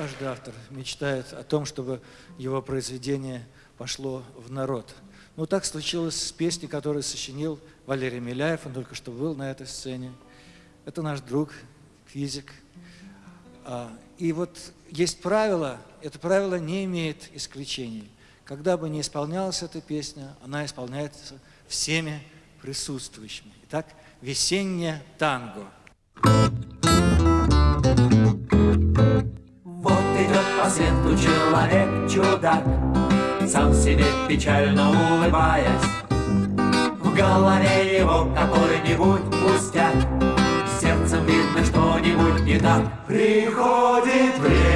Каждый автор мечтает о том, чтобы его произведение пошло в народ. Ну, так случилось с песней, которую сочинил Валерий Миляев, он только что был на этой сцене. Это наш друг, физик. А, и вот есть правило, это правило не имеет исключений. Когда бы не исполнялась эта песня, она исполняется всеми присутствующими. Итак, «Весеннее танго». Вот по свету человек-чудак, Сам себе печально улыбаясь. В голове его какой-нибудь пустяк, Сердцем видно что-нибудь не так. Приходит время,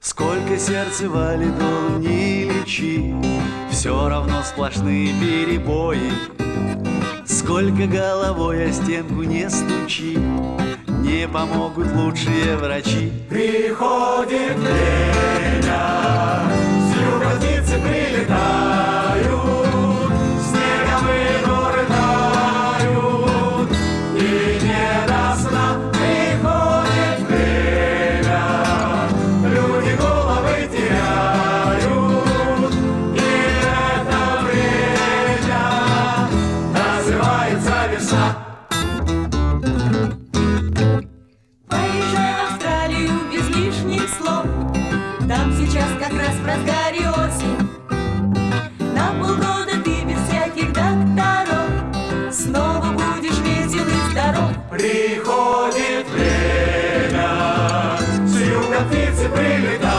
Сколько сердце валидол не лечи, Все равно сплошные перебои. Сколько головой о стенку не стучи, Не помогут лучшие врачи. Приходит время, Приходит время, с юга птицы прилетают.